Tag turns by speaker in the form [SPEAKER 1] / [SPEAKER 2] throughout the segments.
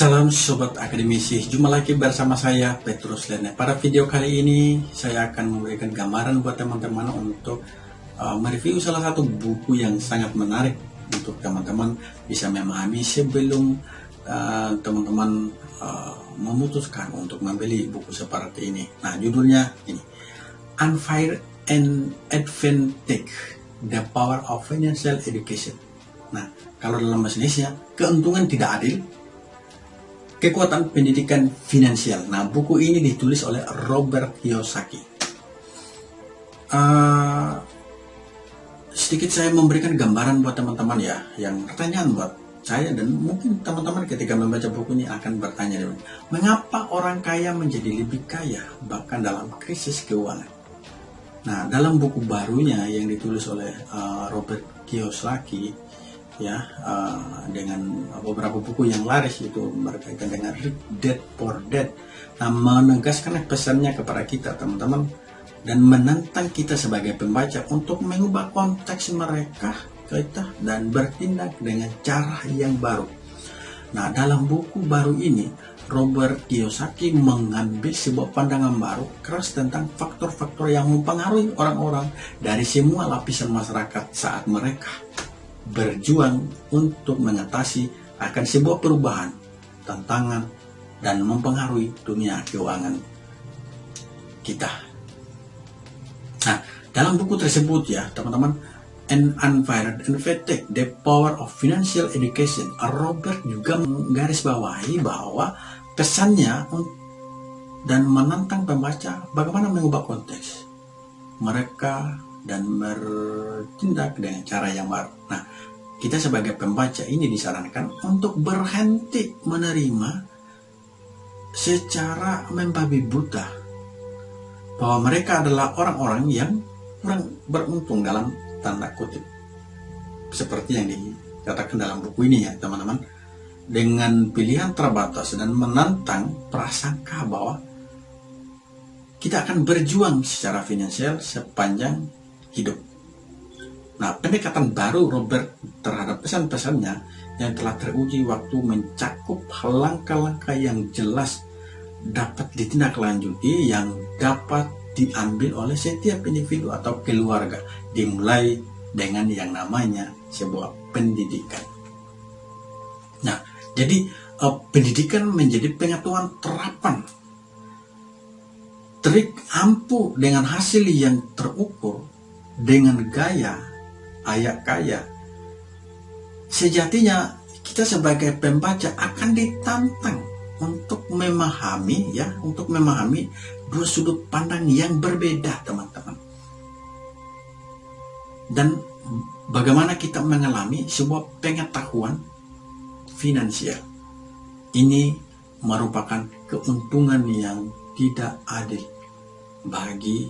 [SPEAKER 1] Salam Sobat Akademisi, jumpa lagi bersama saya Petrus Lene. Pada video kali ini saya akan memberikan gambaran buat teman-teman untuk uh, mereview salah satu buku yang sangat menarik untuk teman-teman bisa memahami sebelum uh, teman-teman uh, uh, memutuskan untuk membeli buku seperti ini. Nah judulnya ini, Unfair and Advantage, The Power of Financial Education. Nah kalau dalam bahasa Indonesia, keuntungan tidak adil Kekuatan Pendidikan Finansial. Nah, buku ini ditulis oleh Robert Kiyosaki. Uh, sedikit saya memberikan gambaran buat teman-teman ya, yang pertanyaan buat saya dan mungkin teman-teman ketika membaca buku ini akan bertanya, mengapa orang kaya menjadi lebih kaya bahkan dalam krisis keuangan? Nah, dalam buku barunya yang ditulis oleh uh, Robert Kiyosaki, ya uh, dengan beberapa buku yang laris itu berkaitan dengan Dead for Dead. Nah menegaskan pesannya kepada kita teman-teman dan menantang kita sebagai pembaca untuk mengubah konteks mereka kita dan bertindak dengan cara yang baru. Nah dalam buku baru ini Robert Kiyosaki mengambil sebuah pandangan baru keras tentang faktor-faktor yang mempengaruhi orang-orang dari semua lapisan masyarakat saat mereka berjuang untuk mengatasi akan sebuah perubahan, tantangan, dan mempengaruhi dunia keuangan kita. Nah, dalam buku tersebut ya, teman-teman, An Unfired and The Power of Financial Education, Robert juga menggarisbawahi bahwa kesannya dan menantang pembaca bagaimana mengubah konteks mereka dan bertindak dengan cara yang baru. Nah, kita sebagai pembaca ini disarankan untuk berhenti menerima secara membabi buta bahwa mereka adalah orang-orang yang kurang beruntung dalam tanda kutip. Seperti yang dikatakan dalam buku ini ya teman-teman. Dengan pilihan terbatas dan menantang prasangka bahwa kita akan berjuang secara finansial sepanjang hidup. Nah, pendekatan baru Robert terhadap pesan-pesannya yang telah teruji waktu mencakup langkah-langkah yang jelas dapat ditindaklanjuti yang dapat diambil oleh setiap individu atau keluarga dimulai dengan yang namanya sebuah pendidikan. Nah, jadi uh, pendidikan menjadi pengetahuan terapan trik ampuh dengan hasil yang terukur dengan gaya ayak kaya. Sejatinya kita sebagai pembaca akan ditantang untuk memahami ya, untuk memahami dua sudut pandang yang berbeda, teman-teman. Dan bagaimana kita mengalami sebuah pengetahuan finansial. Ini merupakan keuntungan yang tidak adil bagi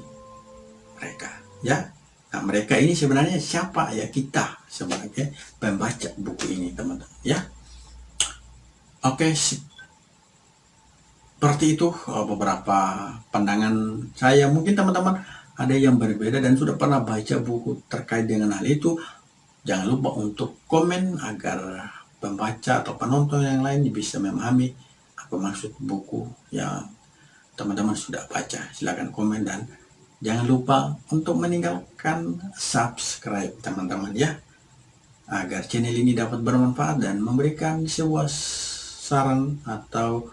[SPEAKER 1] mereka, ya. Nah, mereka ini sebenarnya siapa ya kita sebagai pembaca buku ini teman-teman ya. Oke, seperti itu uh, beberapa pandangan saya. Mungkin teman-teman ada yang berbeda dan sudah pernah baca buku terkait dengan hal itu. Jangan lupa untuk komen agar pembaca atau penonton yang lain bisa memahami apa maksud buku yang teman-teman sudah baca. Silahkan komen dan Jangan lupa untuk meninggalkan subscribe teman-teman ya. Agar channel ini dapat bermanfaat dan memberikan sebuah saran atau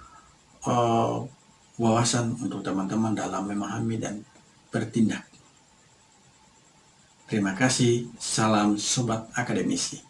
[SPEAKER 1] uh, wawasan untuk teman-teman dalam memahami dan bertindak. Terima kasih. Salam Sobat Akademisi.